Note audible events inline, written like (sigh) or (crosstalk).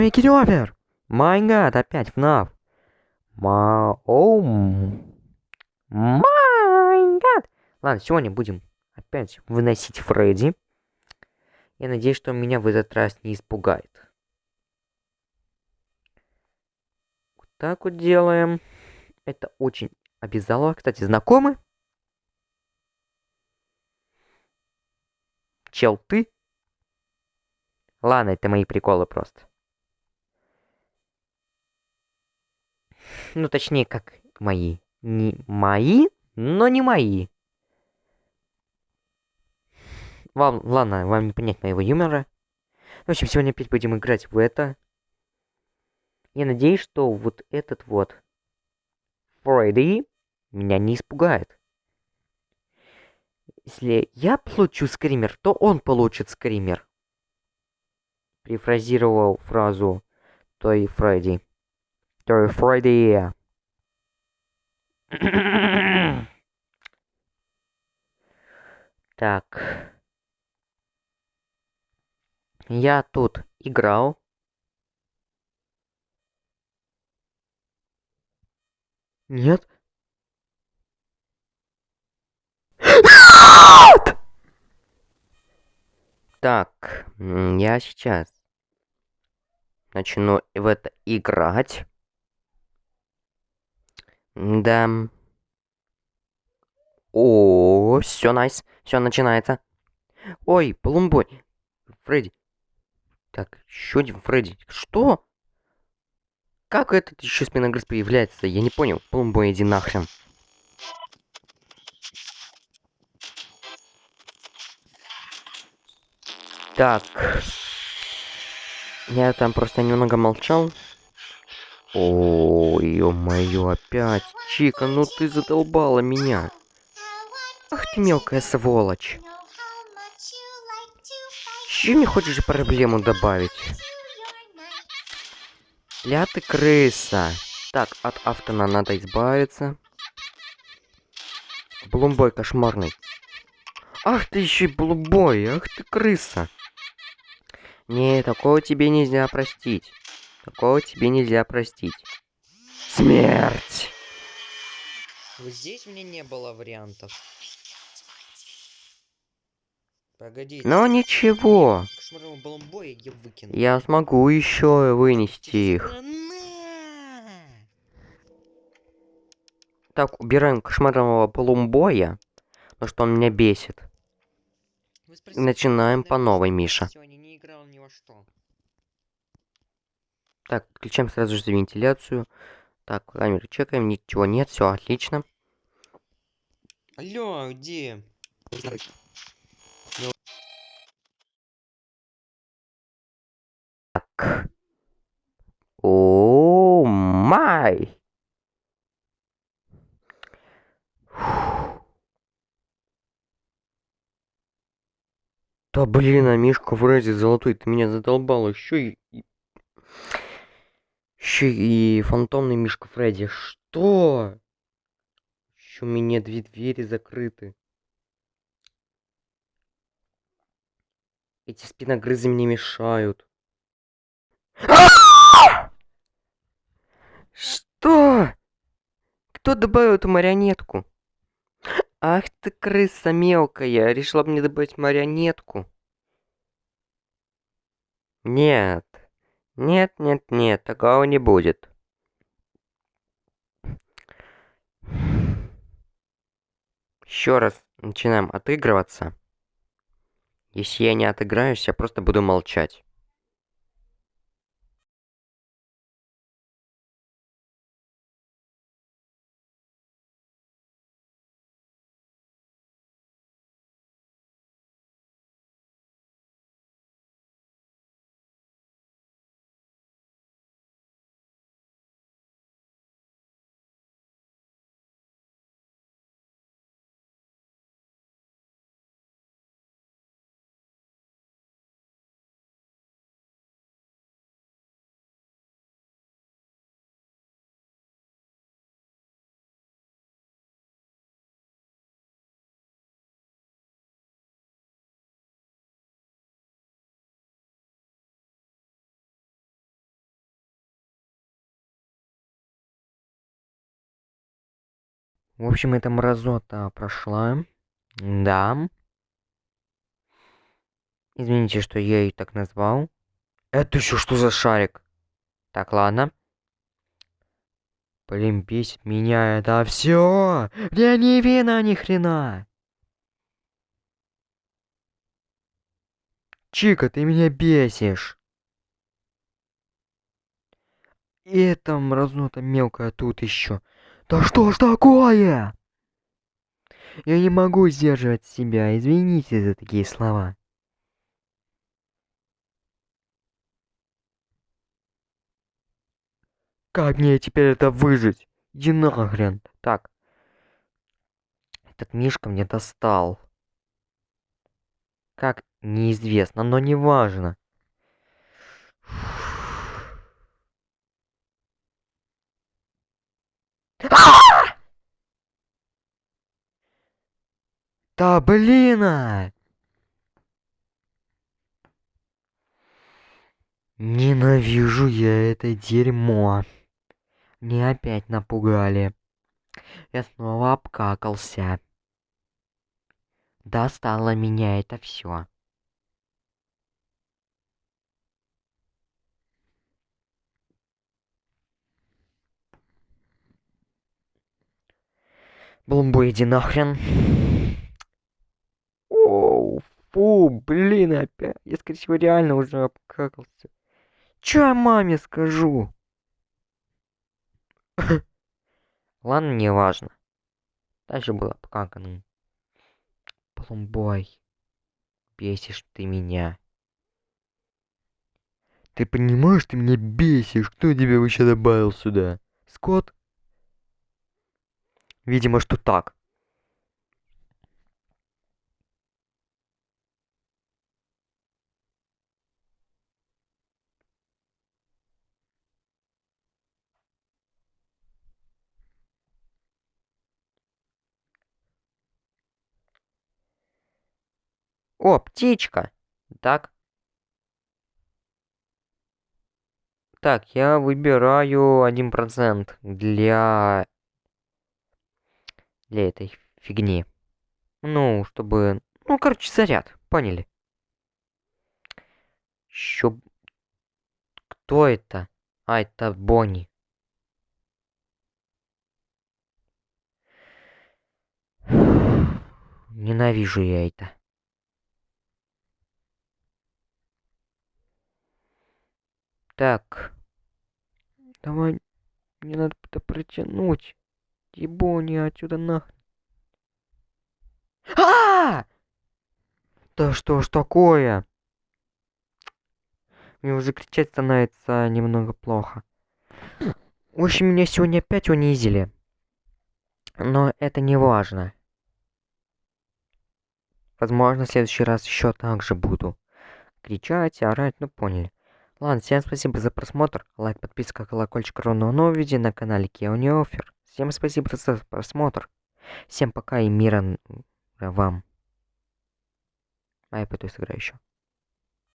Make it over! Май гад, опять FNAF. Ма... Оу... Май гад! Ладно, сегодня будем опять выносить Фредди. Я надеюсь, что меня в этот раз не испугает. Вот так вот делаем. Это очень обязало. Кстати, знакомы? Чел, ты? Ладно, это мои приколы просто. Ну, точнее, как мои. Не мои, но не мои. Вам, ладно, вам не понять моего юмора. В общем, сегодня опять будем играть в это. Я надеюсь, что вот этот вот Фредди меня не испугает. Если я получу скример, то он получит скример. Прифразировал фразу той Фредди. Той Фредди. Так. Я тут играл. Нет? Так, я сейчас начну в это играть. Да. О, все найс, все начинается. Ой, Плумбой. Фредди. Так, еще один Фредди. Что? Как этот еще спиногрыз появляется? Я не понял. Плумбой, иди нахрен. Так. Я там просто немного молчал. О, ё-моё, опять. Чика, ну ты задолбала меня. Ах ты мелкая сволочь. Че мне хочешь проблему добавить? Ля ты крыса. Так, от автона надо избавиться. Блумбой кошмарный. Ах ты еще и блумбой, ах ты крыса. Не, такого тебе нельзя простить. Такого тебе нельзя простить. Смерть! Вот здесь меня не было вариантов. Погоди. Но ничего. Я, я смогу еще вынести их. Так, убираем кошмарного полумбоя, потому что он меня бесит. Начинаем по новой, Миша. Так, включаем сразу же вентиляцию. Так, камеры чекаем, ничего нет, все отлично. Алло, где? Так. О, май. Да блин, а Мишка Фредди золотой, ты меня задолбал еще и... Еще и фантомный Мишка Фредди. Что? Еще у меня две двери закрыты. Эти спиногрызы мне мешают. Что? Кто добавил эту марионетку? Ах ты крыса мелкая, решила мне добавить марионетку. Нет. Нет, нет, нет, такого не будет. Еще раз начинаем отыгрываться. Если я не отыграюсь, я просто буду молчать. В общем, эта мразота прошла. Да. Извините, что я ее так назвал. Это еще что за шарик? Так, ладно. Блин, бесит меня это все. Я не вина ни хрена. Чика, ты меня бесишь. И это мразнота мелкая тут еще. Да что ж такое? Я не могу сдерживать себя. Извините за такие слова. Как мне теперь это выжить? Иди нахрен. Так. Этот мишка мне достал. Как? Неизвестно, но не Да блин! А! Ненавижу я это дерьмо. Мне опять напугали. Я снова обкакался. Достало меня это все. Блумбу, иди нахрен. Фу, блин, опять. Я, скорее всего, реально уже обкакался. Чё я маме скажу? (laughs) Ладно, не важно. Дальше было обкаканным. Пломбой. Бесишь ты меня. Ты понимаешь, ты меня бесишь. Кто тебя вообще добавил сюда? Скотт? Видимо, что так. О, птичка. Так. Так, я выбираю один процент для... Для этой фигни. Ну, чтобы... Ну, короче, заряд. Поняли? Еще... Кто это? А, это Бонни. Ненавижу я это. Так. Давай. Мне надо это протянуть. Ебони отсюда нахрен. А, Да что ж такое? Мне уже кричать становится немного плохо. В общем, меня сегодня опять унизили. Но это не важно. Возможно, в следующий раз еще так же буду. Кричать, орать, ну поняли. Ладно, всем спасибо за просмотр. Лайк, подписка, колокольчик, ровно новое видео на канале Keo Офер. Всем спасибо за просмотр. Всем пока и мира вам. А я пойду сыграю еще.